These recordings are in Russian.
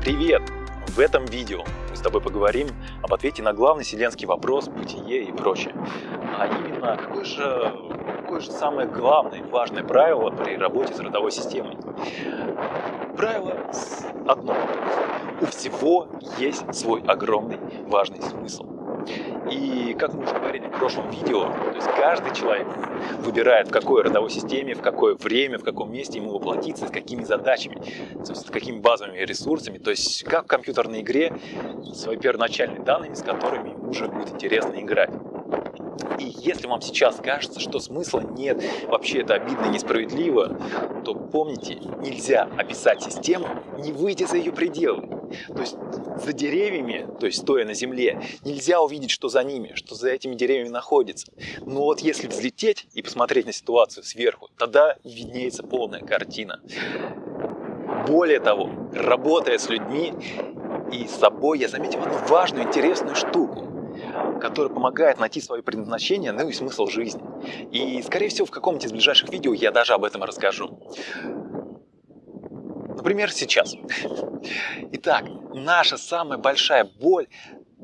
Привет! В этом видео мы с тобой поговорим об ответе на главный вселенский вопрос, бытие и прочее. А именно, какое же, какое же самое главное важное правило при работе с родовой системой? Правило одно. У всего есть свой огромный важный смысл. И как мы уже говорили в прошлом видео, то есть каждый человек выбирает, в какой родовой системе, в какое время, в каком месте ему воплотиться, с какими задачами, с какими базовыми ресурсами, то есть как в компьютерной игре, свои первоначальные данными, с которыми уже будет интересно играть. И если вам сейчас кажется, что смысла нет, вообще это обидно и несправедливо, то помните, нельзя описать систему, не выйдя за ее пределы. То есть за деревьями, то есть стоя на земле, нельзя увидеть, что за ними, что за этими деревьями находится. Но вот если взлететь и посмотреть на ситуацию сверху, тогда виднеется полная картина. Более того, работая с людьми и с собой, я заметил одну важную, интересную штуку который помогает найти свое предназначение, ну и смысл жизни. И, скорее всего, в каком-нибудь из ближайших видео я даже об этом расскажу. Например, сейчас. Итак, наша самая большая боль,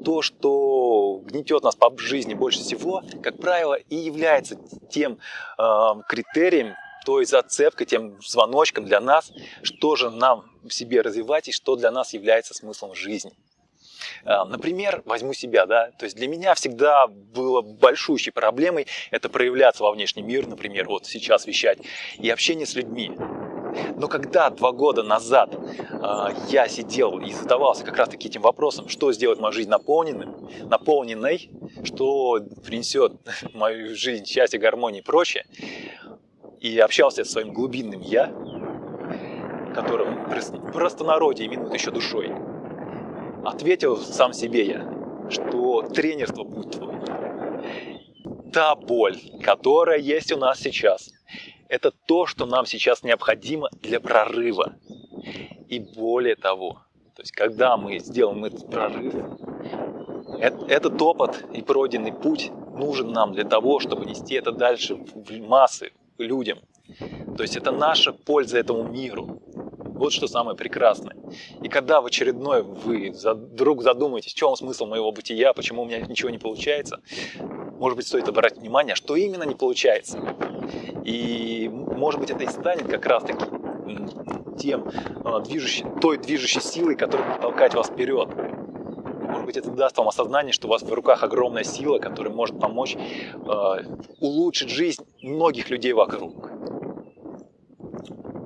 то, что гнетет нас по жизни больше всего, как правило, и является тем э, критерием, той зацепкой, тем звоночком для нас, что же нам в себе развивать и что для нас является смыслом жизни. А, например, возьму себя, да, то есть для меня всегда было большущей проблемой это проявляться во внешний мир, например, вот сейчас вещать, и общение с людьми. Но когда два года назад э, я сидел и задавался как раз таки этим вопросом, что сделать мою жизнь наполненным, наполненной, что принесет мою жизнь счастье, гармонию и прочее, и общался с своим глубинным «я», которым простонародье именуют еще душой, Ответил сам себе я, что тренерство путь твой. Та боль, которая есть у нас сейчас, это то, что нам сейчас необходимо для прорыва. И более того, то есть когда мы сделаем этот прорыв, этот опыт и пройденный путь нужен нам для того, чтобы нести это дальше в массы, людям. То есть это наша польза этому миру. Вот что самое прекрасное. И когда в очередной вы вдруг задумаетесь, в чем смысл моего бытия, почему у меня ничего не получается, может быть, стоит обратить внимание, что именно не получается. И может быть, это и станет как раз-таки тем а, движущей, той движущей силой, которая будет толкать вас вперед. Может быть, это даст вам осознание, что у вас в руках огромная сила, которая может помочь э, улучшить жизнь многих людей вокруг.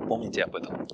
Помните об этом.